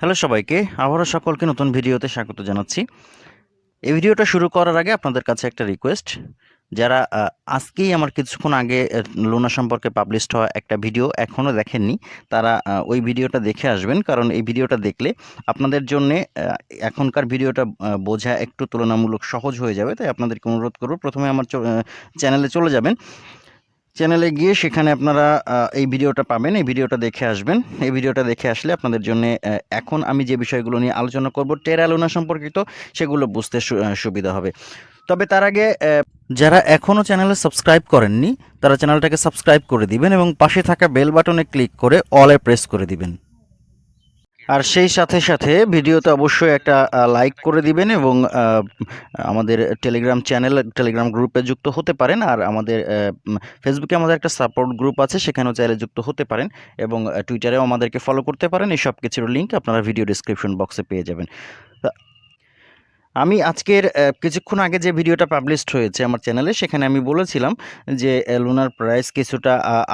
Hello সবাইকে, আবারও সকলকে নতুন ভিডিওতে স্বাগত জানাচ্ছি। এই ভিডিওটা শুরু করার আগে আপনাদের কাছে একটা রিকোয়েস্ট যারা আজকেই আমার কিছুক্ষণ আগে লোনা সম্পর্কে পাবলিশড হওয়া একটা ভিডিও এখনও দেখেননি, তারা ওই ভিডিওটা দেখে আসবেন, কারণ এই ভিডিওটা দেখলে আপনাদের জন্য এখনকার ভিডিওটা বোঝা একটু তুলনামূলক সহজ হয়ে যাবে, তাই আপনাদেরকে অনুরোধ করব, প্রথমে আমার চ্যানেলে চলে যাবেন। চ্যানেলে গিয়ে সেখানে আপনারা এই ভিডিওটা পাবেন, এই ভিডিওটা দেখে আসবেন। এই ভিডিওটা দেখে আসলে আপনাদের জন্য এখন আমি যে বিষয়গুলো নিয়ে আলোচনা করব, টেরালোনা সম্পর্কিত, সেগুলো বুঝতে সুবিধা হবে। তবে তার আগে যারা এখনও চ্যানেলে সাবস্ক্রাইব করেননি, তারা চ্যানেলটাকে সাবস্ক্রাইব করে দিবেন এবং পাশে থাকা বেল বাটনে ক্লিক করে অলে প্রেস করে দিবেন। আর সেই সাথে সাথে ভিডিওতে অবশ্যই একটা লাইক করে দিবেন এবং আমাদের টেলিগ্রাম চ্যানেল টেলিগ্রাম গ্রুপে যুক্ত হতে পারেন। আর আমাদের ফেসবুকে আমাদের একটা সাপোর্ট গ্রুপ আছে, সেখানেও চাইলে যুক্ত হতে পারেন এবং টুইটারেও আমাদেরকে ফলো করতে পারেন। এই সব কিছুর লিঙ্ক আপনারা ভিডিও ডিসক্রিপশন বক্সে পেয়ে যাবেন। আমি আজকের কিছুক্ষণ আগে যে ভিডিওটা পাবলিশড হয়েছে আমার চ্যানেলে সেখানে আমি বলেছিলাম যে লুনার প্রাইস কিছুটা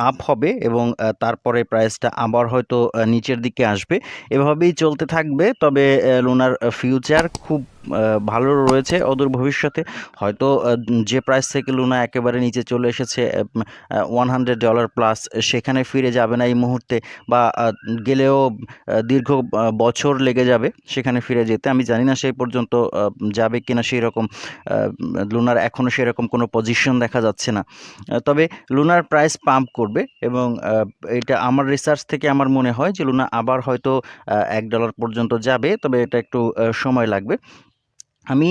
আপ হবে এবং তারপরে প্রাইসটা আবার হয়তো নিচের দিকে আসবে। এভাবেই চলতে থাকবে, তবে লুনার ফিউচার খুব ভালো রয়েছে অদূর ভবিষ্যতে। হয়তো যে প্রাইস থেকে লুনা একেবারে নিচে চলে এসেছে ওয়ান হান্ড্রেড ডলার প্লাস সেখানে ফিরে যাবে না এই মুহূর্তে বা গেলেও দীর্ঘ বছর লেগে যাবে সেখানে ফিরে যেতে। আমি জানি না সেই পর্যন্ত যাবে কিনা সেই রকম লুনার এখনও সেরকম কোনো পজিশন দেখা যাচ্ছে না। তবে লুনার প্রাইস পাম্প করবে এবং এটা আমার রিসার্চ থেকে আমার মনে হয় যে লুনা আবার হয়তো এক ডলার পর্যন্ত যাবে, তবে এটা একটু সময় লাগবে। আমি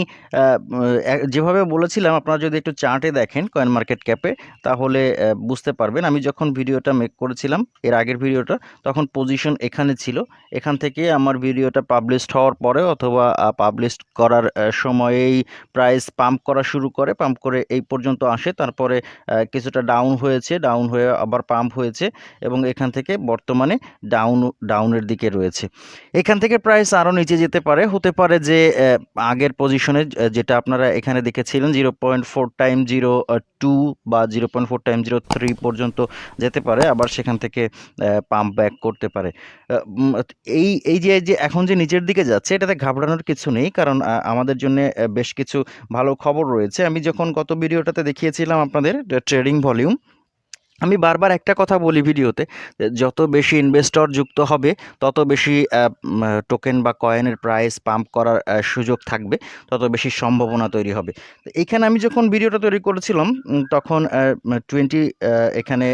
যেভাবে বলেছিলাম, আপনারা যদি একটু চার্টে দেখেন কয়েন মার্কেট ক্যাপে তাহলে বুঝতে পারবেন। আমি যখন ভিডিওটা মেক করেছিলাম, এর আগের ভিডিওটা, তখন পজিশন এখানে ছিল। এখান থেকে আমার ভিডিওটা পাবলিশড হওয়ার পরে অথবা পাবলিশ করার সময়েই প্রাইস পাম্প করা শুরু করে। পাম্প করে এই পর্যন্ত আসে। তারপরে কিছুটা ডাউন হয়েছে। ডাউন হয়ে আবার পাম্প হয়েছে এবং এখান থেকে বর্তমানে ডাউন ডাউনের দিকে রয়েছে। এখান থেকে প্রাইস আরও নিচে যেতে পারে। হতে পারে যে আগের পজিশনে যেটা আপনারা এখানে দেখেছিলেন zero point four time zero two বা zero point four time zero three পর্যন্ত যেতে পারে, আবার সেখান থেকে পাম্প ব্যাক করতে পারে। এই এই যে যে, এখন যে নিচের দিকে যাচ্ছে, এটাতে ঘাবড়ানোর কিছু নেই, কারণ আমাদের জন্য বেশ কিছু ভালো খবর রয়েছে। আমি যখন গত ভিডিওটাতে দেখিয়েছিলাম আপনাদের ট্রেডিং ভলিউম আমি বারবার একটা কথা বলি ভিডিওতে যত বেশি ইনভেস্টর যুক্ত হবে, তত বেশি টোকেন বা কয়েনের প্রাইস পাম্প করার সুযোগ থাকবে, তত বেশি সম্ভাবনা তৈরি হবে। এখানে আমি যখন ভিডিওটা তৈরি করেছিলাম তখন টোয়েন্টি এখানে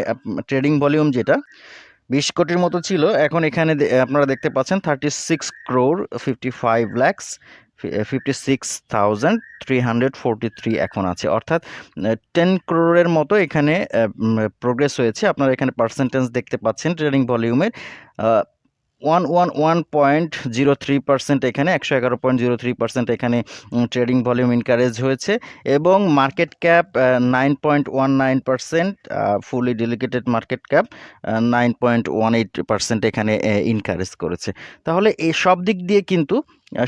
ট্রেডিং ভলিউম যেটা, বিশ কোটির মতো ছিল, এখন এখানে আপনারা দেখতে পাচ্ছেন thirty six crore fifty five lakhs fifty six thousand three hundred forty three এখন আছে। অর্থাৎ টেন ক্রোরের মতো এখানে প্রোগ্রেস হয়েছে। আপনারা এখানে পার্সেন্টেজ দেখতে পাচ্ছেন ট্রেডিং ভলিউমের one one one point zero three percent এখানে, একশো এগারো পয়েন্ট জিরো থ্রি পার্সেন্ট এখানে ট্রেডিং ভলিউম ইনকারেজ হয়েছে এবং market cap nine point one nine percent fully diluted market cap nine point one eight percent এখানে increase করেছে। তাহলে এই সব দিক দিয়ে কিন্তু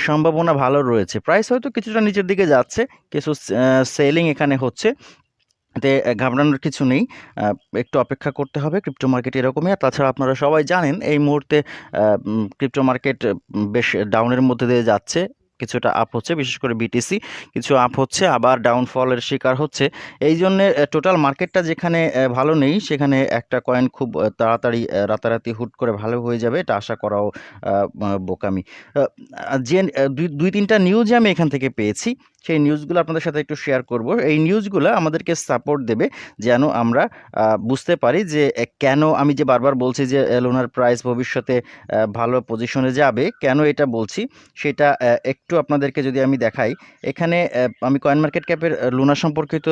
সম্ভাবনা ভালো রয়েছে। প্রাইস হয়তো কিছুটা নিচের দিকে যাচ্ছে, কিছু সেলিং এখানে হচ্ছে। আহ, ঘাবড়ানোর কিছু নেই। একটু অপেক্ষা করতে হবে ক্রিপ্টো মার্কেট এরকমই। আর তাছাড়া আপনারা সবাই জানেন এই মুহূর্তে ক্রিপ্টো মার্কেট বেশ ডাউনের মধ্যে দিয়ে যাচ্ছে। কিছুটা আপ হচ্ছে বিশেষ করে বিটিসি। কিছু আপ হচ্ছে আবার ডাউনফলের শিকার হচ্ছে। এই জন্যে টোটাল মার্কেটটা যেখানে ভালো নেই সেখানে একটা কয়েন খুব তাড়াতাড়ি রাতারাতি হুট করে ভালো হয়ে যাবে এটা আশা করাও বোকামি। যে দুই দুই তিনটা নিউজ আমি এখান থেকে পেয়েছি। সেই নিউজগুলো আপনাদের সাথে একটু শেয়ার করব। এই নিউজগুলো আমাদেরকে সাপোর্ট দেবে যেন আমরা বুঝতে পারি যে কেন আমি যে বারবার বলছি যে লোনার প্রাইস ভবিষ্যতে ভালো পজিশনে যাবে, কেন এটা বলছি সেটা একটু আপনাদেরকে যদি আমি দেখাই। এখানে আমি কয়েন মার্কেট ক্যাপের লুনা সম্পর্কিত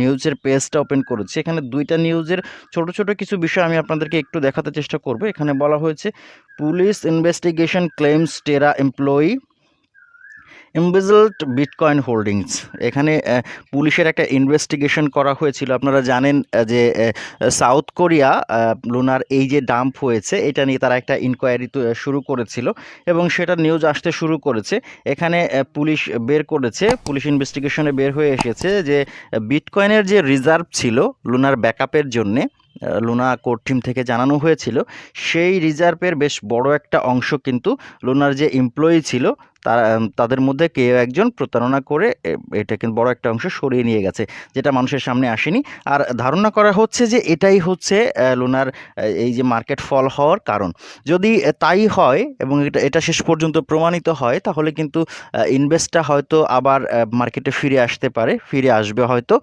নিউজের পেজটা ওপেন করেছি। এখানে দুইটা নিউজের ছোট ছোট কিছু বিষয় আমি আপনাদেরকে একটু দেখাতে চেষ্টা করব। এখানে বলা হয়েছে police investigation claims Terra employee embezzled bitcoin holdings এখানে পুলিশের একটা ইনভেস্টিগেশন করা হয়েছিল। আপনারা জানেন যে সাউথ কোরিয়া লুনার এই যে ডাম্প হয়েছে, এটা নিয়ে তারা একটা ইনকোয়ারি শুরু করেছিল এবং সেটা নিউজ আসতে শুরু করেছে। এখানে পুলিশ বের করেছে, পুলিশ ইনভেস্টিগেশনে বের হয়ে এসেছে যে বিটকয়েনের যে রিজার্ভ ছিল লুনার ব্যাকআপের জন্যে লুনা কোর টিম থেকে জানানো হয়েছিল, সেই রিজার্ভের বেশ বড় একটা অংশ কিন্তু লুনার যে এমপ্লয়ি ছিল তারা তাদের মধ্যে কেউ একজন প্রতারণা করে এটা কিন্তু বড় একটা অংশ সরিয়ে নিয়ে গেছে, যেটা মানুষের সামনে আসেনি। আর ধারণা করা হচ্ছে যে এটাই হচ্ছে লোনার এই যে মার্কেট ফল হওয়ার কারণ। যদি তাই হয় এবং এটা এটা শেষ পর্যন্ত প্রমাণিত হয়, তাহলে কিন্তু ইনভেস্টটা হয়তো আবার মার্কেটে ফিরে আসতে পারে, ফিরে আসবে হয়তো।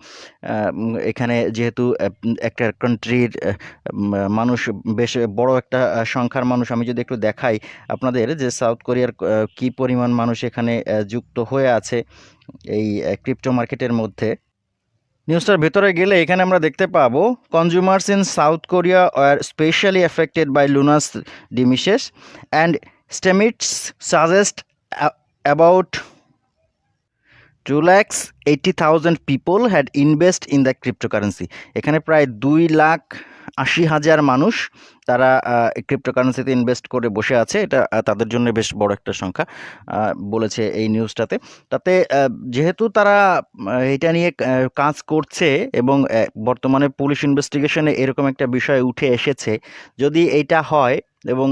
এখানে যেহেতু একটা কান্ট্রির মানুষ, বেশ বড় একটা সংখ্যার মানুষ, আমি যদি একটু দেখাই আপনাদের যে সাউথ কোরিয়ার কি পরিমাণ মানুষ এখানে যুক্ত হয়ে আছে এই ক্রিপ্টো মার্কেটের মধ্যে। নিউজটার ভেতরে গেলে এখানে আমরা দেখতে পাবো consumers in South Korea R specially affected by Luna's demises and estimates suggest about two lakhs eighty thousand people had invest in the cryptocurrency এখানে প্রায় দুই লাখ আশি হাজার মানুষ তারা ক্রিপ্টোকারেন্সিতে ইনভেস্ট করে বসে আছে। এটা তাদের জন্য বেশ বড় একটা সংখ্যা বলেছে এই নিউজটাতে তাতে যেহেতু তারা এটা নিয়ে কাজ করছে এবং বর্তমানে পুলিশ ইনভেস্টিগেশনে এরকম একটা বিষয় উঠে এসেছে, যদি এইটা হয় এবং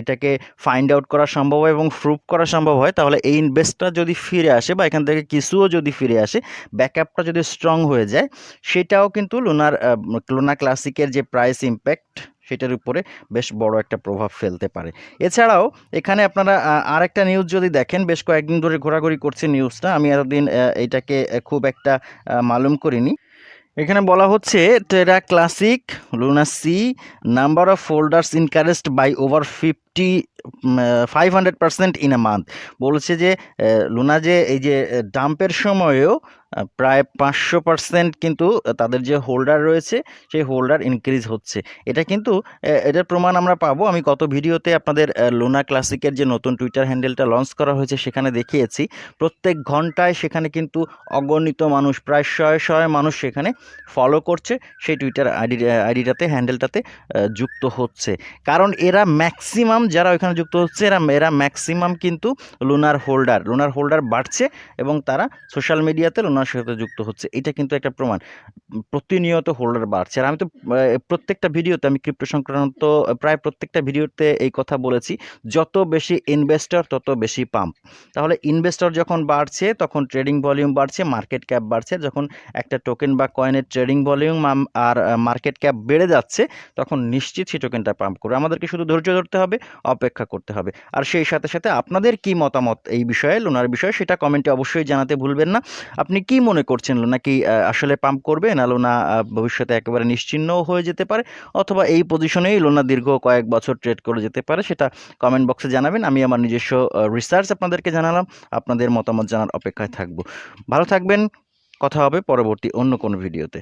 এটাকে ফাইন্ড আউট করা সম্ভব হয় এবং প্রুভ করা সম্ভব হয়, তাহলে এই ইনভেস্টটা যদি ফিরে আসে বা এখান থেকে কিছুও যদি ফিরে আসে ব্যাকআপটা যদি স্ট্রং হয়ে যায়, সেটাও কিন্তু লুনার লোনা ক্লাসিকের যে প্রাইস ইম্প্যাক্ট সেটার উপরে বেশ বড় একটা প্রভাব ফেলতে পারে। এছাড়াও, এখানে আপনারা আরেকটা নিউজ যদি দেখেন, বেশ কয়েকদিন ধরে ঘোরাঘুরি করছে নিউজটা আমি এতদিন এটাকে খুব একটা মালুম করিনি। এখানে বলা হচ্ছে Terra classic Luna see number of holders increased by over fifty five hundred percent in a month বলছে যে লুনা যে এই যে ডাম্পের সময়েও প্রায় পাঁচশো পার্সেন্ট কিন্তু তাদের যে হোল্ডার রয়েছে, সেই হোল্ডার ইনক্রিজ হচ্ছে। এটা কিন্তু এটার প্রমাণ আমরা পাবো। আমি গত ভিডিওতে আপনাদের লোনা ক্লাসিকের যে নতুন টুইটার হ্যান্ডেলটা লঞ্চ করা হয়েছে, সেখানে দেখিয়েছি। প্রত্যেক ঘন্টায় সেখানে কিন্তু অগণিত মানুষ, প্রায় শয়ে শয়ে মানুষ সেখানে ফলো করছে। সেই টুইটার আইডি আইডিটাতে হ্যান্ডেলটাতে যুক্ত হচ্ছে। কারণ এরা ম্যাক্সিমাম যারা ওইখানে যুক্ত হচ্ছে, এরা এরা ম্যাক্সিমাম কিন্তু লুনার হোল্ডার লোনার হোল্ডার বাড়ছে এবং তারা সোশ্যাল মিডিয়াতে লোনার সাথে যুক্ত হচ্ছে। এটা কিন্তু একটা প্রমাণ। প্রতিনিয়ত হোল্ডার বাড়ছে। আর আমি তো প্রত্যেকটা ভিডিওতে, আমি ক্রিপ্টো সংক্রান্ত প্রায় প্রত্যেকটা ভিডিওতে এই কথা বলেছি, যত বেশি ইনভেস্টর তত বেশি পাম্প তাহলে ইনভেস্টর যখন বাড়ছে, তখন ট্রেডিং ভলিউম বাড়ছে মার্কেট ক্যাপ বাড়ছে। যখন একটা টোকেন বা কয়েনের ট্রেডিং ভলিউম আর মার্কেট ক্যাপ বেড়ে যাচ্ছে, তখন নিশ্চিত সেই টোকেনটা পাম্প করবে। আমাদেরকে শুধু ধৈর্য ধরতে হবে, অপেক্ষা করতে হবে। আর সেই সাথে সাথে আপনাদের কি মতামত এই বিষয়ে, লোনার বিষয়ে, সেটা কমেন্টে অবশ্যই জানাতে ভুলবেন না। আপনি কি মনে করছেন, লোনা কি আসলে পাম্প করবে না লোনা ভবিষ্যতে একেবারে নিশ্চিহ্নও হয়ে যেতে পারে? অথবা এই পজিশনেই লোনা দীর্ঘ কয়েক বছর ট্রেড করে যেতে পারে, সেটা কমেন্ট বক্সে জানাবেন। আমি আমার নিজস্ব রিসার্চ আপনাদেরকে জানালাম, আপনাদের মতামত জানার অপেক্ষায় থাকব। ভালো থাকবেন, কথা হবে পরবর্তী অন্য কোনো ভিডিওতে